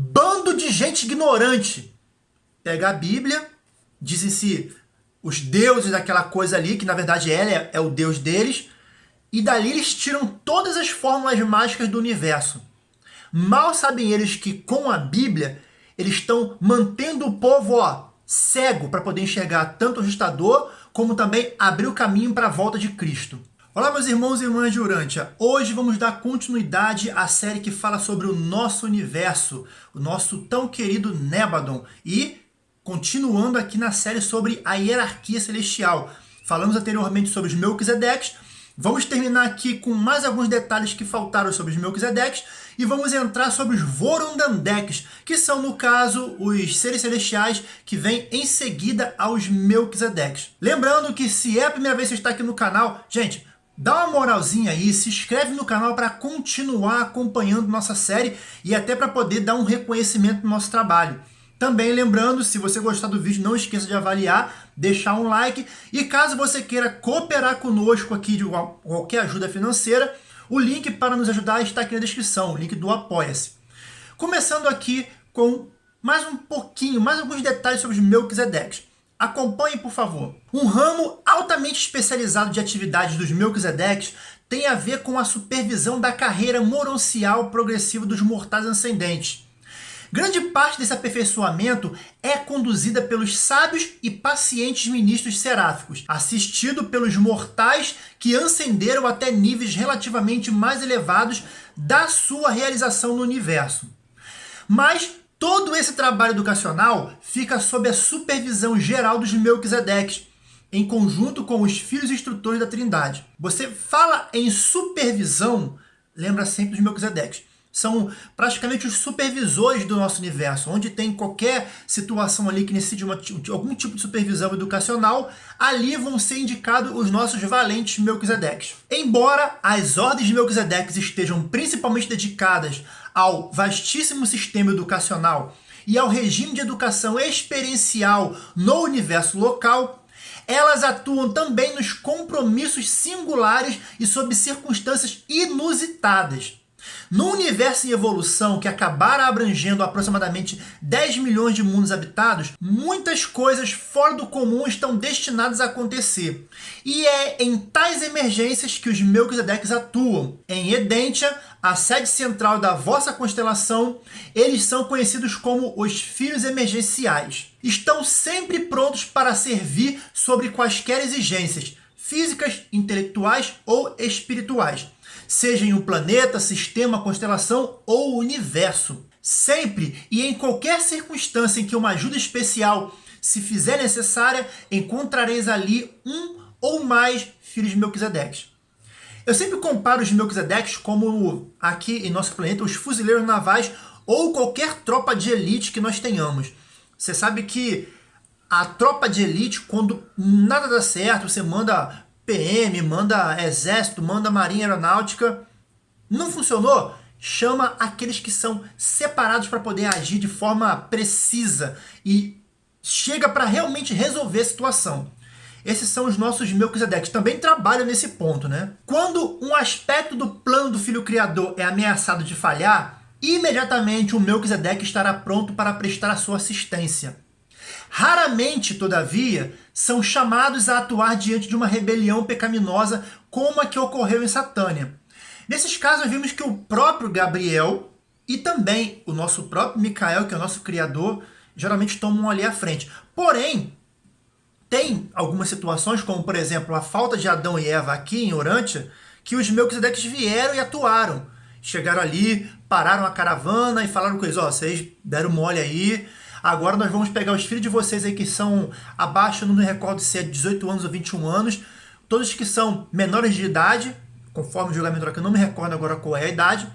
Bando de gente ignorante. Pega a Bíblia, dizem-se os deuses daquela coisa ali, que na verdade ela é, é o deus deles, e dali eles tiram todas as fórmulas mágicas do universo. Mal sabem eles que com a Bíblia eles estão mantendo o povo ó, cego para poder enxergar tanto o ajustador como também abrir o caminho para a volta de Cristo. Olá meus irmãos e irmãs de Urântia, hoje vamos dar continuidade à série que fala sobre o nosso universo, o nosso tão querido Nébadon e continuando aqui na série sobre a hierarquia celestial. Falamos anteriormente sobre os Melquisedeques, vamos terminar aqui com mais alguns detalhes que faltaram sobre os Melquisedeques e vamos entrar sobre os Vorundandeks, que são, no caso, os seres celestiais que vêm em seguida aos Melquisedeques. Lembrando que se é a primeira vez que você está aqui no canal, gente, Dá uma moralzinha aí, se inscreve no canal para continuar acompanhando nossa série e até para poder dar um reconhecimento no nosso trabalho. Também lembrando, se você gostar do vídeo, não esqueça de avaliar, deixar um like. E caso você queira cooperar conosco aqui de qualquer ajuda financeira, o link para nos ajudar está aqui na descrição, o link do Apoia-se. Começando aqui com mais um pouquinho, mais alguns detalhes sobre os Melquisedeques. Acompanhe, por favor. Um ramo altamente especializado de atividades dos Melquisedeques tem a ver com a supervisão da carreira moroncial progressiva dos mortais ascendentes. Grande parte desse aperfeiçoamento é conduzida pelos sábios e pacientes ministros seráficos, assistido pelos mortais que ascenderam até níveis relativamente mais elevados da sua realização no universo. Mas todo esse trabalho educacional fica sob a supervisão geral dos Melquisedeques, em conjunto com os filhos instrutores da Trindade. Você fala em supervisão, lembra sempre dos Melquisedeques são praticamente os supervisores do nosso universo, onde tem qualquer situação ali que necessite uma, algum tipo de supervisão educacional, ali vão ser indicados os nossos valentes Melquisedeques. Embora as ordens de Melquisedeques estejam principalmente dedicadas ao vastíssimo sistema educacional e ao regime de educação experiencial no universo local, elas atuam também nos compromissos singulares e sob circunstâncias inusitadas. No universo em evolução, que acabaram abrangendo aproximadamente 10 milhões de mundos habitados, muitas coisas fora do comum estão destinadas a acontecer. E é em tais emergências que os Melquisedeques atuam. Em Edentia, a sede central da vossa constelação, eles são conhecidos como os Filhos Emergenciais. Estão sempre prontos para servir sobre quaisquer exigências, físicas, intelectuais ou espirituais seja em um planeta, sistema, constelação ou universo. Sempre e em qualquer circunstância em que uma ajuda especial se fizer necessária, encontrareis ali um ou mais filhos de Melquisedeques. Eu sempre comparo os Melquisedeques como, aqui em nosso planeta, os fuzileiros navais ou qualquer tropa de elite que nós tenhamos. Você sabe que a tropa de elite, quando nada dá certo, você manda PM, manda exército, manda marinha aeronáutica. Não funcionou? Chama aqueles que são separados para poder agir de forma precisa e chega para realmente resolver a situação. Esses são os nossos Melquisedeques, também trabalham nesse ponto, né? Quando um aspecto do plano do Filho Criador é ameaçado de falhar, imediatamente o Melquisedeque estará pronto para prestar a sua assistência. Raramente, todavia, são chamados a atuar diante de uma rebelião pecaminosa como a que ocorreu em Satânia. Nesses casos, vimos que o próprio Gabriel e também o nosso próprio Micael, que é o nosso criador, geralmente tomam ali à frente. Porém, tem algumas situações, como por exemplo a falta de Adão e Eva aqui em Orântia, que os Melquisedeques vieram e atuaram. Chegaram ali, pararam a caravana e falaram com eles, ó, oh, vocês deram mole aí, Agora nós vamos pegar os filhos de vocês aí que são abaixo, não me recordo se é 18 anos ou 21 anos, todos que são menores de idade, conforme o julgamento aqui, não me recordo agora qual é a idade,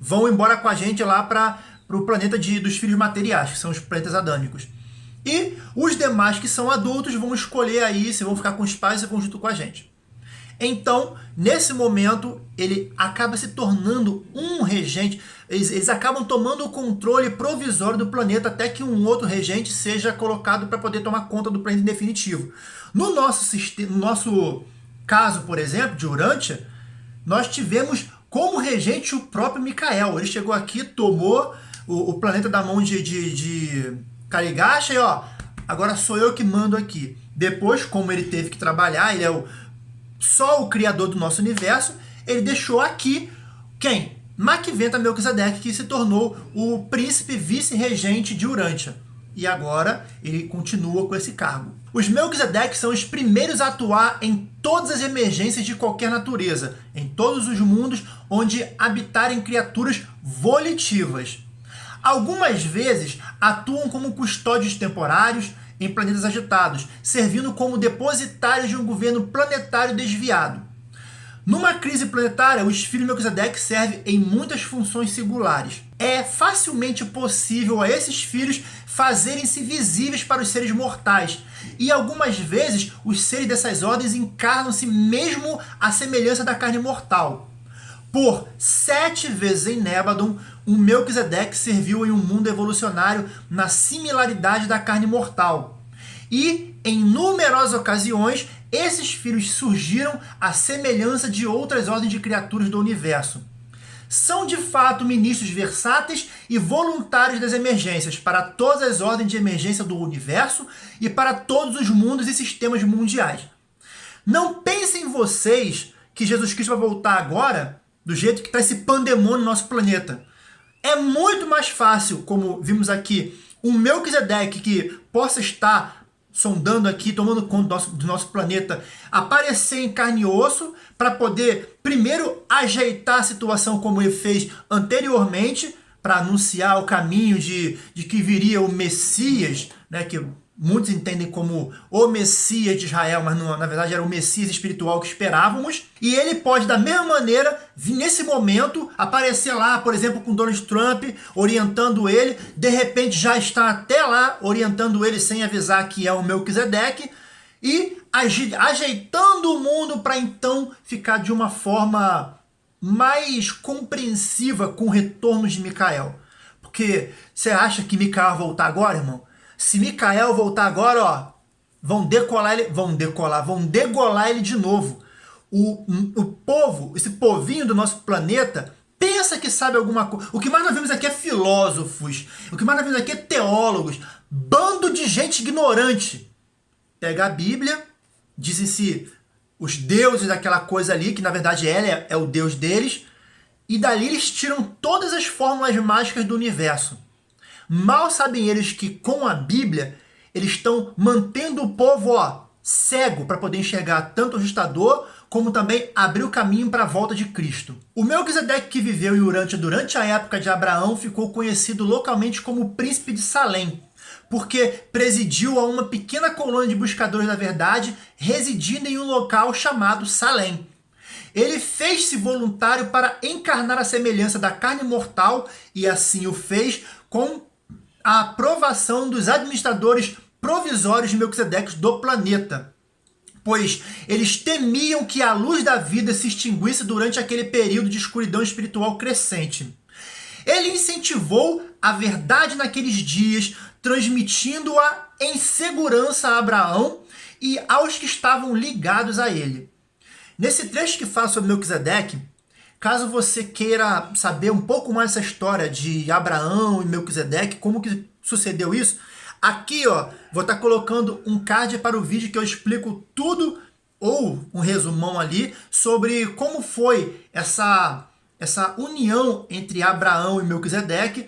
vão embora com a gente lá para o planeta de, dos filhos materiais, que são os planetas adâmicos. E os demais que são adultos vão escolher aí se vão ficar com os pais ou junto com a gente. Então, nesse momento, ele acaba se tornando um regente, eles, eles, acabam tomando o controle provisório do planeta até que um outro regente seja colocado para poder tomar conta do planeta em definitivo. No nosso, sistema, no nosso caso, por exemplo, de Urantia, nós tivemos como regente o próprio Micael. Ele chegou aqui, tomou o, o planeta da mão de, de, de Kaligasha e ó, agora sou eu que mando aqui. Depois, como ele teve que trabalhar, ele é o, só o criador do nosso universo, ele deixou aqui quem? Makventa Melquisedeque, que se tornou o príncipe vice-regente de Urântia. E agora ele continua com esse cargo. Os Melquisedeques são os primeiros a atuar em todas as emergências de qualquer natureza, em todos os mundos onde habitarem criaturas volitivas. Algumas vezes atuam como custódios temporários em planetas agitados, servindo como depositários de um governo planetário desviado. Numa crise planetária, o Esfiro Melquisedeque serve em muitas funções singulares. É facilmente possível a esses filhos fazerem-se visíveis para os seres mortais, e algumas vezes os seres dessas ordens encarnam-se mesmo à semelhança da carne mortal. Por sete vezes em Nebadon, um Melquisedeque serviu em um mundo evolucionário na similaridade da carne mortal. E, em numerosas ocasiões, esses filhos surgiram à semelhança de outras ordens de criaturas do universo. São de fato ministros versáteis e voluntários das emergências para todas as ordens de emergência do universo e para todos os mundos e sistemas mundiais. Não pensem vocês que Jesus Cristo vai voltar agora do jeito que está esse pandemônio no nosso planeta. É muito mais fácil, como vimos aqui, um Melquisedeque que possa estar sondando aqui, tomando conta do nosso, do nosso planeta, aparecer em carne e osso para poder, primeiro, ajeitar a situação como ele fez anteriormente, para anunciar o caminho de, de que viria o Messias, né, que muitos entendem como o Messias de Israel, mas não, na verdade era o Messias espiritual que esperávamos. E ele pode, da mesma maneira, nesse momento, aparecer lá, por exemplo, com Donald Trump, orientando ele, de repente já está até lá, orientando ele sem avisar que é o Melquisedeque, e ajeitando o mundo para então ficar de uma forma mais compreensiva com o retorno de Micael. Porque você acha que Micael vai voltar agora, irmão? Se Micael voltar agora, ó, vão decolar ele, vão decolar, vão degolar ele de novo. O, o povo, esse povinho do nosso planeta, pensa que sabe alguma coisa. O que mais nós vemos aqui é filósofos, o que mais nós vemos aqui é teólogos, bando de gente ignorante. Pega a Bíblia, dizem-se os deuses daquela coisa ali, que na verdade ela é, é o deus deles, e dali eles tiram todas as fórmulas mágicas do universo. Mal sabem eles que com a Bíblia eles estão mantendo o povo ó, cego para poder enxergar tanto o ajustador como também abrir o caminho para a volta de Cristo. O Melquisedeque que viveu em Urântia durante a época de Abraão ficou conhecido localmente como Príncipe de Salém, porque presidiu a uma pequena colônia de buscadores da verdade residindo em um local chamado Salém. Ele fez-se voluntário para encarnar a semelhança da carne mortal e assim o fez com a aprovação dos administradores provisórios de Melquisedeque do planeta, pois eles temiam que a luz da vida se extinguisse durante aquele período de escuridão espiritual crescente. Ele incentivou a verdade naqueles dias, transmitindo-a em segurança a Abraão e aos que estavam ligados a ele. Nesse trecho que fala sobre Melquisedeque, Caso você queira saber um pouco mais essa história de Abraão e Melquisedeque, como que sucedeu isso, aqui ó, vou estar tá colocando um card para o vídeo que eu explico tudo, ou um resumão ali, sobre como foi essa, essa união entre Abraão e Melquisedeque,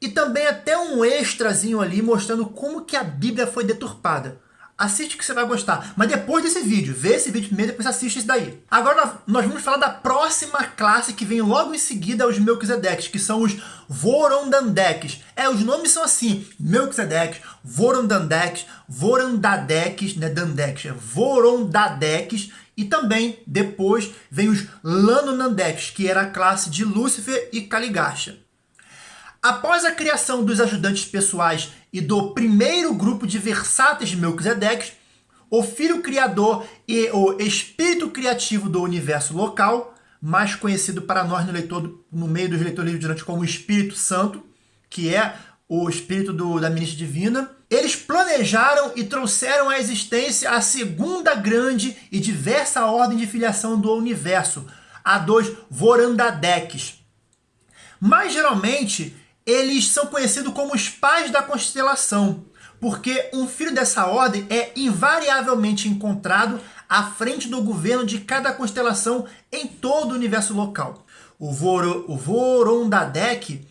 e também até um extrazinho ali mostrando como que a Bíblia foi deturpada assiste que você vai gostar. Mas depois desse vídeo, vê esse vídeo primeiro, depois assiste esse daí. Agora nós vamos falar da próxima classe que vem logo em seguida os Melquisedeques, que são os Vorondandeques. É, os nomes são assim, Melquisedeques, Vorondandeques, Vorandadeques, né, Dandeques, é Vorondadeques, e também depois vem os Lanonandeques, que era a classe de Lúcifer e Caligasha. Após a criação dos ajudantes pessoais e do primeiro grupo de versáteis de Melquisedeques, o Filho Criador e o Espírito Criativo do universo local, mais conhecido para nós no, leitor, no meio dos leitores durante como Espírito Santo, que é o espírito do, da ministra divina, eles planejaram e trouxeram à existência a segunda grande e diversa ordem de filiação do universo, a dos Vorandadeques. Mas geralmente eles são conhecidos como os pais da constelação, porque um filho dessa ordem é invariavelmente encontrado à frente do governo de cada constelação em todo o universo local. O, Voro, o Vorondadek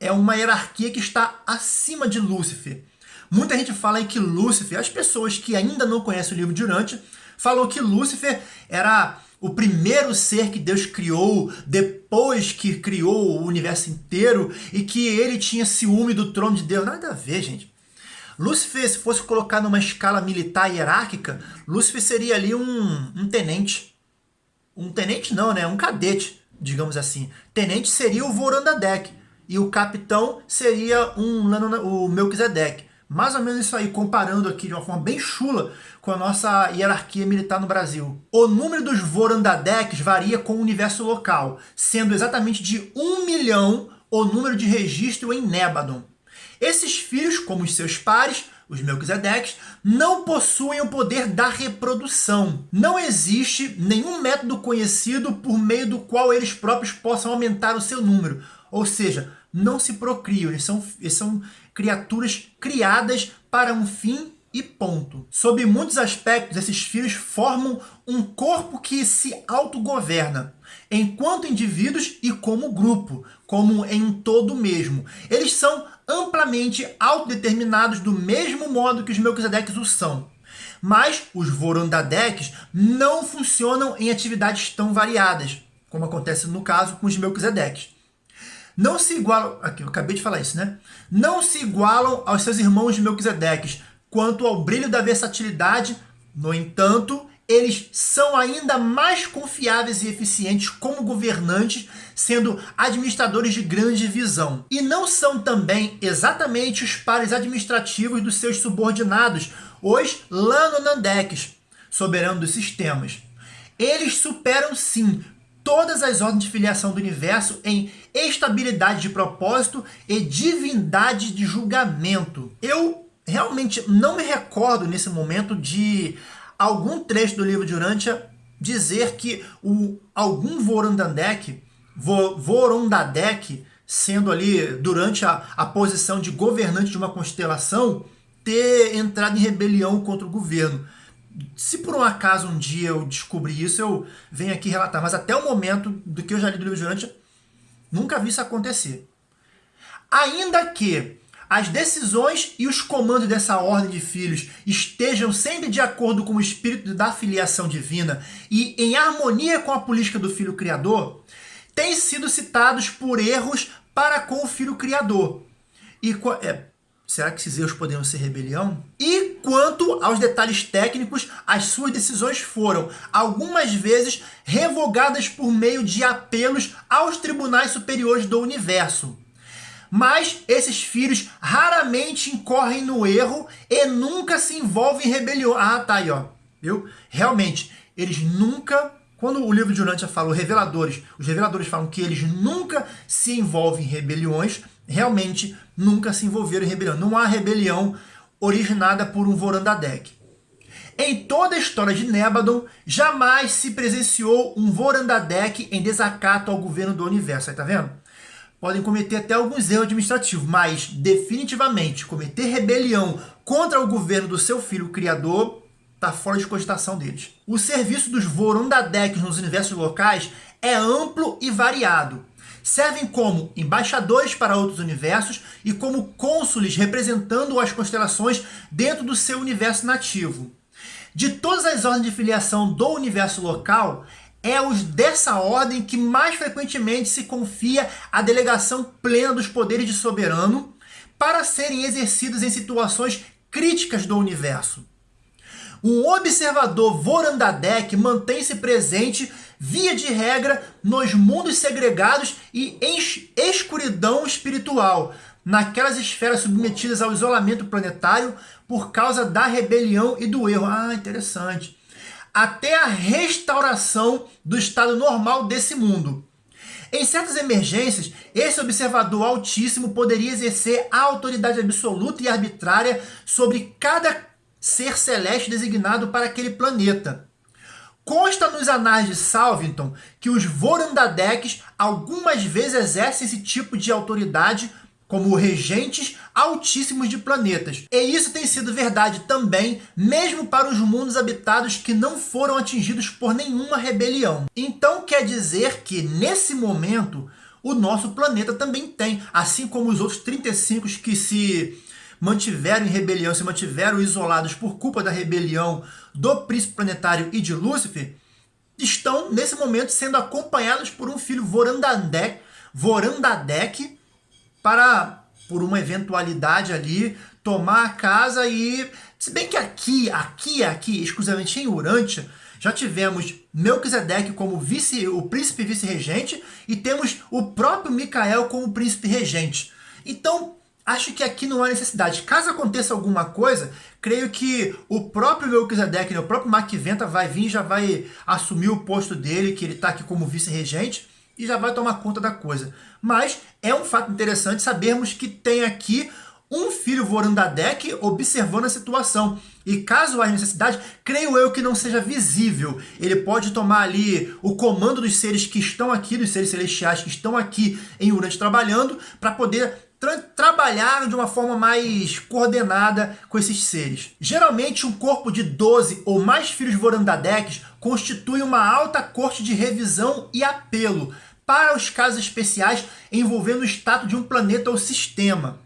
é uma hierarquia que está acima de Lúcifer. Muita gente fala que Lúcifer, as pessoas que ainda não conhecem o livro de Urântia, falou que Lúcifer era o primeiro ser que Deus criou depois que criou o universo inteiro e que ele tinha ciúme do trono de Deus. Nada a ver, gente. Lúcifer, se fosse colocar numa escala militar hierárquica, Lúcifer seria ali um, um tenente. Um tenente não, né? Um cadete, digamos assim. Tenente seria o Vorandadek e o capitão seria um, o Melquisedeque. Mais ou menos isso aí, comparando aqui de uma forma bem chula com a nossa hierarquia militar no Brasil. O número dos Vorandadeques varia com o universo local, sendo exatamente de 1 milhão o número de registro em Nébadon. Esses filhos, como os seus pares, os Melquisedeques, não possuem o poder da reprodução. Não existe nenhum método conhecido por meio do qual eles próprios possam aumentar o seu número. Ou seja, não se procriam, eles são, eles são criaturas criadas para um fim e ponto. Sob muitos aspectos, esses filhos formam um corpo que se autogoverna, enquanto indivíduos e como grupo, como em todo mesmo. Eles são amplamente autodeterminados do mesmo modo que os Melquisedeques o são. Mas os Vorondadeques não funcionam em atividades tão variadas, como acontece no caso com os Melquisedeques não se igualam, aqui eu acabei de falar isso, né? Não se igualam aos seus irmãos de Melquisedeques quanto ao brilho da versatilidade, no entanto, eles são ainda mais confiáveis e eficientes como governantes, sendo administradores de grande visão. E não são também exatamente os pares administrativos dos seus subordinados, os Lanonandeques, soberanos dos sistemas. Eles superam sim todas as ordens de filiação do universo em estabilidade de propósito e divindade de julgamento. Eu realmente não me recordo nesse momento de algum trecho do livro de Urântia dizer que o, algum Vorondadek, Vorondadek, sendo ali durante a, a posição de governante de uma constelação, ter entrado em rebelião contra o governo se por um acaso um dia eu descobrir isso, eu venho aqui relatar. Mas até o momento do que eu já li do livro de Urântia, nunca vi isso acontecer. Ainda que as decisões e os comandos dessa ordem de filhos estejam sempre de acordo com o espírito da filiação divina e em harmonia com a política do Filho Criador, têm sido citados por erros para com o Filho Criador. E é, Será que esses erros poderiam ser rebelião? E quanto aos detalhes técnicos, as suas decisões foram, algumas vezes, revogadas por meio de apelos aos tribunais superiores do universo. Mas esses filhos raramente incorrem no erro e nunca se envolvem em rebelião. Ah, tá aí, ó. Viu? Realmente, eles nunca quando o livro de Urântia fala, reveladores, os reveladores falam que eles nunca se envolvem em rebeliões, realmente nunca se envolveram em rebelião. Não há rebelião originada por um Vorandadek. Em toda a história de Nébadon, jamais se presenciou um Vorandadek em desacato ao governo do universo. Aí tá vendo? Podem cometer até alguns erros administrativos, mas definitivamente cometer rebelião contra o governo do seu filho criador está fora de cogitação deles. O serviço dos Vorondadeks nos universos locais é amplo e variado. Servem como embaixadores para outros universos e como cônsules representando as constelações dentro do seu universo nativo. De todas as ordens de filiação do universo local, é os dessa ordem que mais frequentemente se confia a delegação plena dos poderes de soberano para serem exercidos em situações críticas do universo. Um observador Vorandadek mantém-se presente, via de regra, nos mundos segregados e em escuridão espiritual, naquelas esferas submetidas ao isolamento planetário por causa da rebelião e do erro. Ah, interessante. Até a restauração do estado normal desse mundo. Em certas emergências, esse observador altíssimo poderia exercer a autoridade absoluta e arbitrária sobre cada ser celeste designado para aquele planeta. Consta nos anais de Salvington que os Vorandadeks algumas vezes exercem esse tipo de autoridade como regentes altíssimos de planetas. E isso tem sido verdade também, mesmo para os mundos habitados que não foram atingidos por nenhuma rebelião. Então quer dizer que, nesse momento, o nosso planeta também tem, assim como os outros 35 que se mantiveram em rebelião, se mantiveram isolados por culpa da rebelião do príncipe planetário e de Lúcifer, estão, nesse momento, sendo acompanhados por um filho Vorandadek, Vorandadek para, por uma eventualidade ali, tomar a casa e... Se bem que aqui, aqui, aqui, exclusivamente em Urântia, já tivemos Melquisedeque como vice, o príncipe vice-regente e temos o próprio Micael como príncipe regente. Então, acho que aqui não há necessidade. Caso aconteça alguma coisa, creio que o próprio Melquisedeque, né, o próprio Maquiventa vai vir já vai assumir o posto dele, que ele está aqui como vice-regente, e já vai tomar conta da coisa. Mas é um fato interessante sabermos que tem aqui um filho Vorandadek observando a situação. E caso haja necessidade, creio eu que não seja visível. Ele pode tomar ali o comando dos seres que estão aqui, dos seres celestiais que estão aqui em Urante trabalhando, para poder tra trabalhar de uma forma mais coordenada com esses seres. Geralmente, um corpo de 12 ou mais filhos Vorandadeques constitui uma alta corte de revisão e apelo para os casos especiais envolvendo o status de um planeta ou sistema.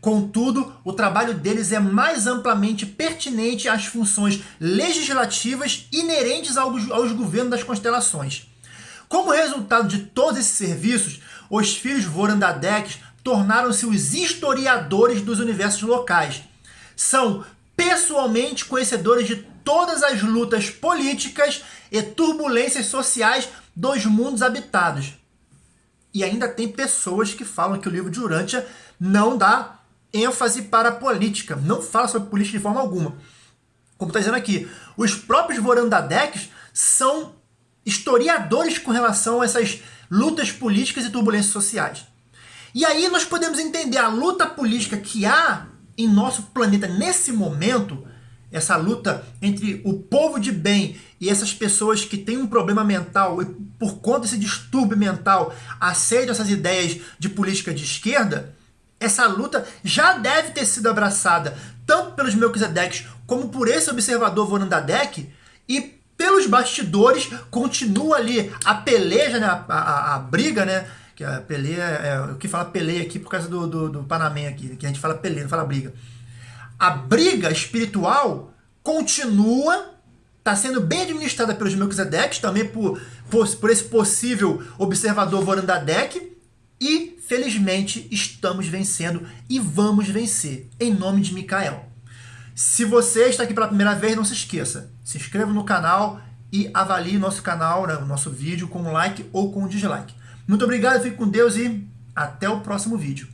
Contudo, o trabalho deles é mais amplamente pertinente às funções legislativas inerentes aos, governos das constelações. Como resultado de todos esses serviços, os filhos Vorandadeques tornaram-se os historiadores dos universos locais. São pessoalmente conhecedores de todas as lutas políticas e turbulências sociais dos mundos habitados. E ainda tem pessoas que falam que o livro de Urântia não dá ênfase para a política, não fala sobre política de forma alguma. Como está dizendo aqui, os próprios Vorandadeques são historiadores com relação a essas lutas políticas e turbulências sociais. E aí nós podemos entender a luta política que há em nosso planeta nesse momento, essa luta entre o povo de bem e essas pessoas que têm um problema mental e por conta desse distúrbio mental aceitam essas ideias de política de esquerda, essa luta já deve ter sido abraçada tanto pelos Melquisedeques como por esse observador Vorandadek e pelos bastidores continua ali a peleja, né, a, a, a briga, né, que a peleia, é, o que fala peleia aqui por causa do, do, do Panamém aqui, que a gente fala peleia, não fala briga. A briga espiritual continua, está sendo bem administrada pelos Melquisedeques, também por, por, por esse possível observador Vorandadek, e felizmente estamos vencendo e vamos vencer, em nome de Micael. Se você está aqui pela primeira vez, não se esqueça, se inscreva no canal e avalie nosso canal, né, nosso vídeo com um like ou com um dislike. Muito obrigado, fique com Deus e até o próximo vídeo.